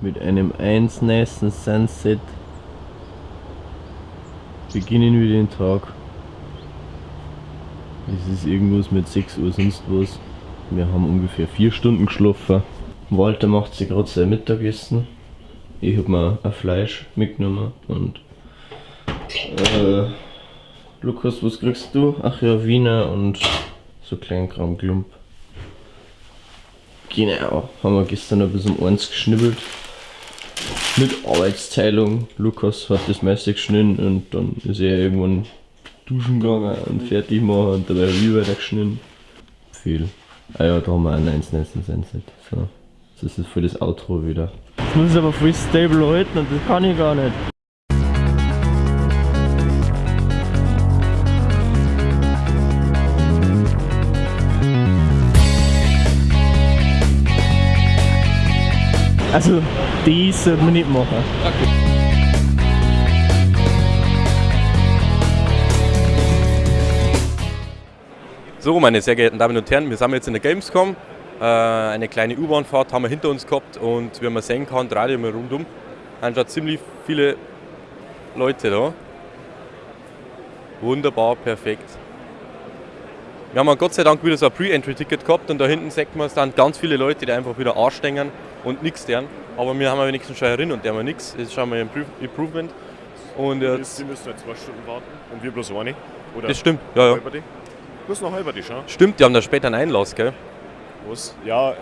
Mit einem einsnässen Sunset beginnen wir den Tag. Es ist irgendwas mit 6 Uhr sonst was. Wir haben ungefähr 4 Stunden geschlafen. Walter macht sich gerade sein Mittagessen. Ich habe mir ein Fleisch mitgenommen und äh, Lukas, was kriegst du? Ach ja, Wiener und so klein Gramm Klump. Genau, haben wir gestern ein bisschen eins geschnibbelt. Mit Arbeitsteilung. Lukas hat das meiste geschnitten und dann ist er irgendwann duschen gegangen und fertig machen und dabei habe weiter geschnitten. Viel. Ah ja, da haben wir einen 1 Sunset. So. Das ist für das Outro wieder. Das muss aber voll stable halten und das kann ich gar nicht. Also, das sollte man nicht machen. Okay. So, meine sehr geehrten Damen und Herren, wir sind jetzt in der Gamescom. Äh, eine kleine U-Bahn-Fahrt haben wir hinter uns gehabt und wie man sehen kann, gerade mal rundum, sind schon ziemlich viele Leute da. Wunderbar, perfekt. Wir haben Gott sei Dank wieder so ein Pre-Entry-Ticket gehabt und da hinten sieht man dann ganz viele Leute, die einfach wieder anstehen und nichts deren. Aber wir haben ja wenigstens schon herin und der haben nichts. Das ist schon mal ein Improvement. Und jetzt, Sie müssen jetzt zwei Stunden warten und wir bloß eine. Oder das stimmt, ja, ja. Bloß noch halber die, schau. Stimmt, die haben da später einen Einlass, gell? Was? Ja,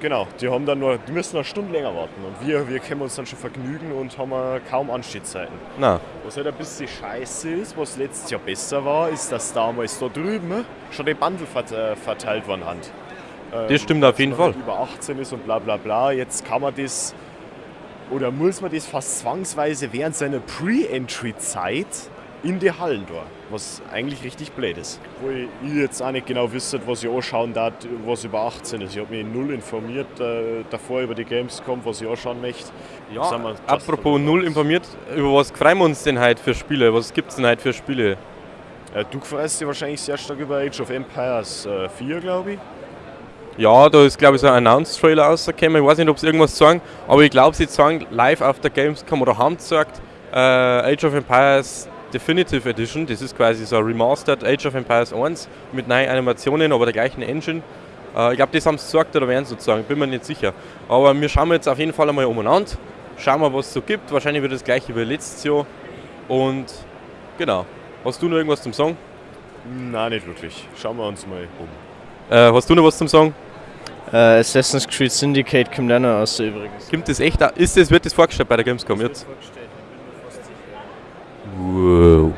genau. Die haben dann nur, die müssen eine Stunde länger warten. Und wir, wir können uns dann schon vergnügen und haben kaum Anstehzeiten. Na. Was halt ein bisschen scheiße ist, was letztes Jahr besser war, ist, dass damals da drüben schon die Bundle äh, verteilt worden sind. Ähm, das stimmt auf jeden Fall. Über 18 ist und bla bla bla. Jetzt kann man das oder muss man das fast zwangsweise während seiner Pre-Entry-Zeit in die Hallen da, was eigentlich richtig blöd ist. Wo ich jetzt auch nicht genau wüsste, was ich anschauen darf, was über 18 ist. Ich habe mich null informiert äh, davor über die Gamescom, was ich anschauen möchte. Ja, apropos null informiert, über was freuen wir uns denn heute für Spiele? Was gibt es denn heute für Spiele? Äh, du freust dich wahrscheinlich sehr stark über Age of Empires äh, 4, glaube ich. Ja, da ist glaube ich so ein Announce-Trailer rausgekommen. Ich weiß nicht, ob sie irgendwas sagen, aber ich glaube, sie sagen live auf der Gamescom oder haben gesagt, äh, Age of Empires Definitive Edition. Das ist quasi so ein Remastered Age of Empires 1 mit neuen Animationen, aber der gleichen Engine. Äh, ich glaube, das haben sie gesagt oder werden sozusagen, bin mir nicht sicher. Aber wir schauen jetzt auf jeden Fall einmal umeinander, schauen wir, was es so gibt. Wahrscheinlich wird das gleiche wie letztes Jahr. Und genau. Hast du noch irgendwas zum Sagen? Nein, nicht wirklich. Schauen wir uns mal um. Äh, hast du noch was zum Sagen? Uh, Assassin's Creed Syndicate kommt auch noch aus übrigens. Kommt das echt? Ist das, wird das vorgestellt bei der Gamescom jetzt? Wow.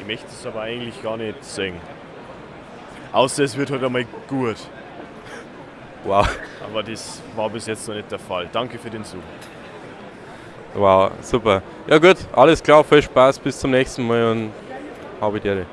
Ich möchte es aber eigentlich gar nicht sehen. Außer es wird heute halt einmal gut. Wow. Aber das war bis jetzt noch nicht der Fall. Danke für den Zug. Wow, super. Ja gut, alles klar, viel Spaß, bis zum nächsten Mal und habe dir.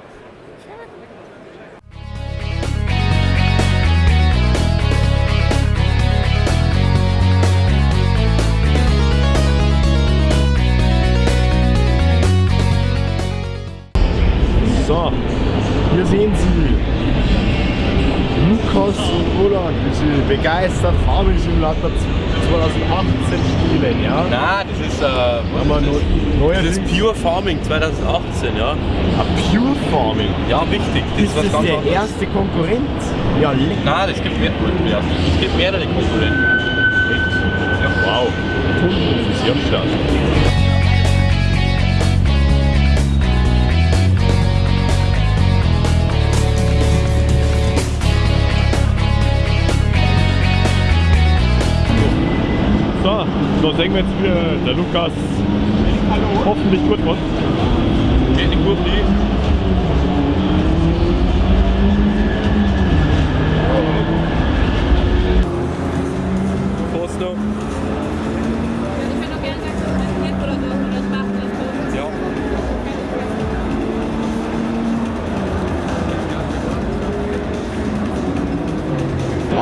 Begeistert Farming Simulator 2018 spielen, ja? Nein, das ist, äh, neu, das ist Pure Farming 2018, ja. A Pure Farming? Ja, richtig. Das ist, ist das der anderes. erste Konkurrent? Ja, lecker. Nein, es gibt, mehr, es gibt mehrere Konkurrenten. Ja, wow. Das ist ja stark. So, sehen wir jetzt wieder der Lukas Hallo. hoffentlich gut kommt. Geht gut die. Posto.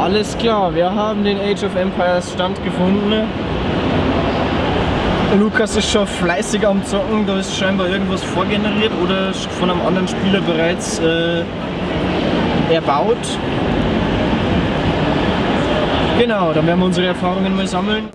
Alles klar, wir haben den Age of Empires Stand gefunden. Lukas ist schon fleißig am Zocken, da ist scheinbar irgendwas vorgeneriert oder von einem anderen Spieler bereits äh, erbaut. Genau, dann werden wir unsere Erfahrungen mal sammeln.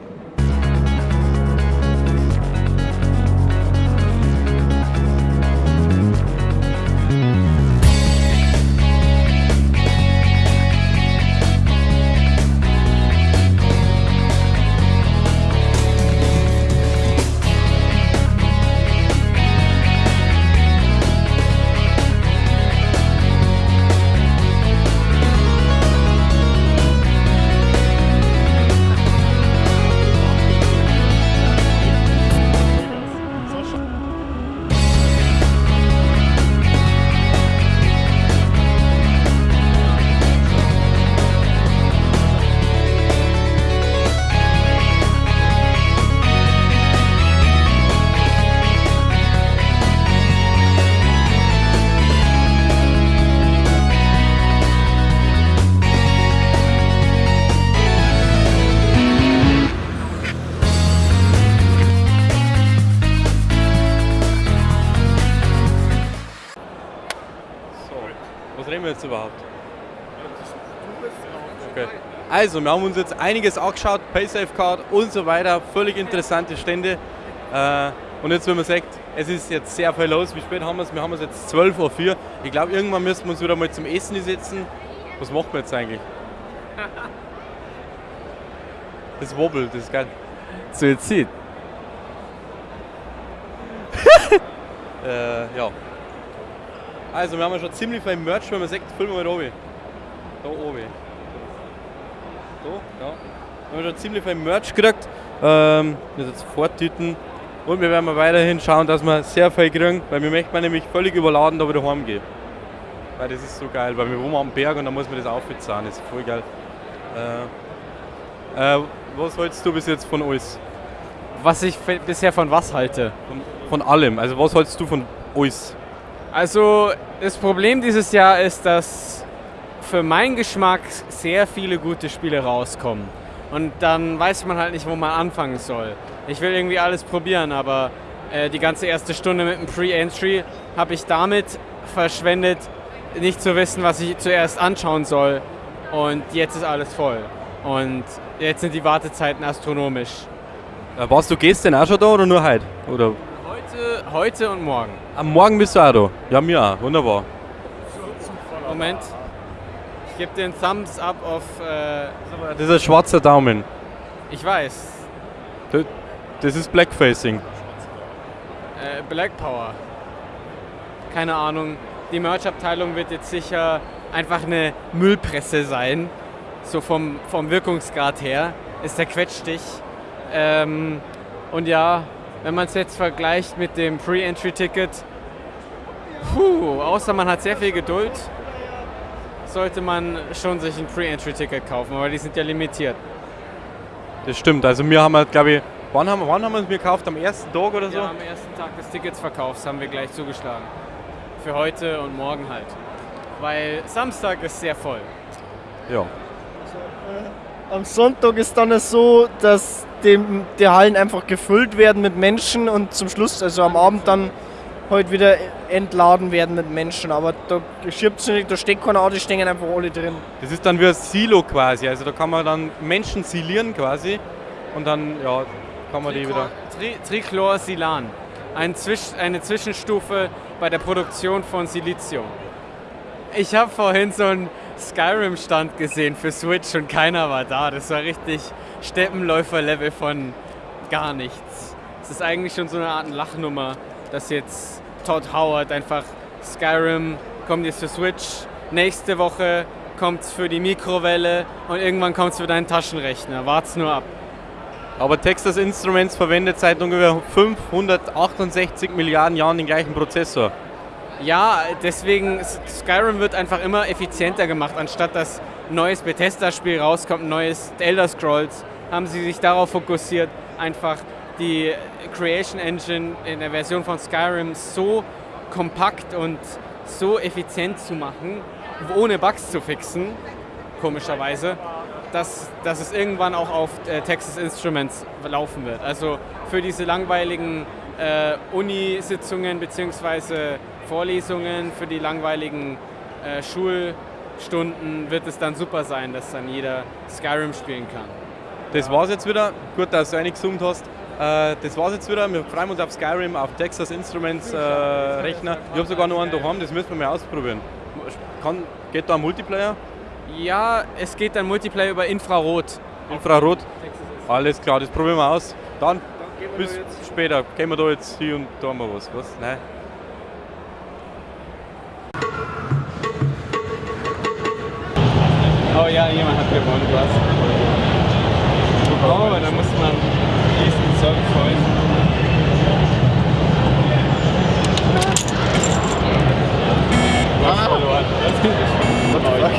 Also, wir haben uns jetzt einiges angeschaut, PaySafe-Card und so weiter, völlig interessante Stände. Äh, und jetzt, wenn man sagt, es ist jetzt sehr viel los, wie spät haben wir es? Wir haben es jetzt 12.04 Uhr. Ich glaube, irgendwann müssen wir uns wieder mal zum Essen setzen. Was machen wir jetzt eigentlich? Das wobbelt, das ist geil. Suizid. Äh, ja. Also, wir haben ja schon ziemlich viel Merch, wenn man sagt, füllen wir mal da oben. Da oben. So, ja. Wir haben schon ziemlich viel Merch gekriegt. Ähm, das jetzt Forttüten. Und wir werden mal weiterhin schauen, dass wir sehr viel kriegen, weil wir möchten nämlich völlig überladen da wieder heimgehen. Weil das ist so geil, weil wir wohnen am Berg und da muss man das aufzahlen, das ist voll geil. Äh, äh, was hältst du bis jetzt von alles? Was ich bisher von was halte. Von, von allem. Also was hältst du von alles? Also das Problem dieses Jahr ist, dass für meinen Geschmack sehr viele gute Spiele rauskommen. Und dann weiß man halt nicht, wo man anfangen soll. Ich will irgendwie alles probieren, aber äh, die ganze erste Stunde mit dem Pre-Entry habe ich damit verschwendet, nicht zu wissen, was ich zuerst anschauen soll. Und jetzt ist alles voll. Und jetzt sind die Wartezeiten astronomisch. Äh, warst du gestern auch schon da oder nur heute? Oder Heute, heute und morgen. am Morgen bist du auch da? Ja, mir auch. Wunderbar. Moment. Ich gebe dir einen Thumbs up auf. Äh, Das ist ein schwarzer Daumen. ich weiß. Das, das ist Blackfacing. Äh, Black Power. Keine Ahnung. Die Merch-Abteilung wird jetzt sicher einfach eine Müllpresse sein. So vom, vom Wirkungsgrad her. Ist der Quetschstich. Ähm, und ja, wenn man es jetzt vergleicht mit dem Pre-Entry-Ticket, puh, außer man hat sehr viel Geduld, sollte man schon sich ein Pre-Entry-Ticket kaufen, weil die sind ja limitiert. Das stimmt. Also wir haben halt, glaube ich, wann haben, wann haben wir es mir gekauft? Am ersten Tag oder so? Ja, am ersten Tag des Ticketsverkaufs haben wir gleich zugeschlagen. Für heute und morgen halt. Weil Samstag ist sehr voll. Ja. Am Sonntag ist dann es so, dass die, die Hallen einfach gefüllt werden mit Menschen und zum Schluss, also am Abend dann heute wieder entladen werden mit Menschen. Aber da schiebt nicht, da steckt keiner an, die stehen einfach alle drin. Das ist dann wie ein Silo quasi. Also da kann man dann Menschen silieren quasi. Und dann, ja, kann man die wieder. Tri Trichlorsilan. Ein Zwisch eine Zwischenstufe bei der Produktion von Silizium. Ich habe vorhin so einen Skyrim-Stand gesehen für Switch und keiner war da. Das war richtig Steppenläufer-Level von gar nichts. Es ist eigentlich schon so eine Art Lachnummer, dass jetzt Todd Howard einfach Skyrim kommt jetzt für Switch, nächste Woche kommt es für die Mikrowelle und irgendwann kommt es für deinen Taschenrechner. Wart's nur ab. Aber Texas Instruments verwendet seit ungefähr 568 Milliarden Jahren den gleichen Prozessor. Ja, deswegen, Skyrim wird einfach immer effizienter gemacht. Anstatt dass ein neues Bethesda-Spiel rauskommt, ein neues Elder Scrolls, haben sie sich darauf fokussiert, einfach die Creation Engine in der Version von Skyrim so kompakt und so effizient zu machen, ohne Bugs zu fixen, komischerweise, dass, dass es irgendwann auch auf äh, Texas Instruments laufen wird. Also für diese langweiligen äh, Uni-Sitzungen bzw. Vorlesungen, für die langweiligen äh, Stunden wird es dann super sein, dass dann jeder Skyrim spielen kann. Das war's jetzt wieder. Gut, dass du reingezoomt hast. Äh, das war's jetzt wieder. Wir freuen uns auf Skyrim, auf Texas Instruments äh, Rechner. Ich habe sogar noch einen daheim, das müssen wir mal ausprobieren. Kann, geht da ein Multiplayer? Ja, es geht dann Multiplayer über Infrarot. Infrarot? Alles klar, das probieren wir aus. Dann bis später. Gehen wir da jetzt hier und da mal was. Was? Nein. Oh ja, jemand hat gewonnen, gewonnen. Oh, da muss man diesen Song freuen. Du hast verloren. Oh, ja.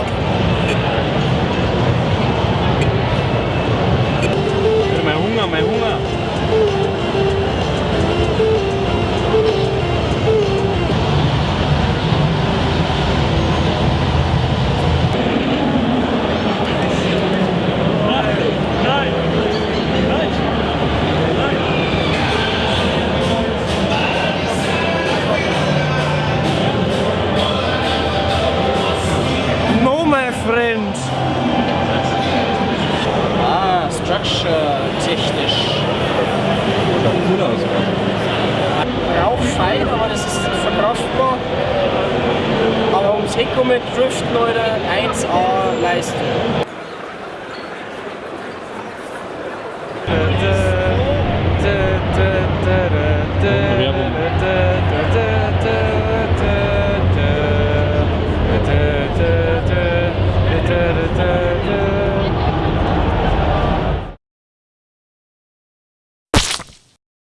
Aber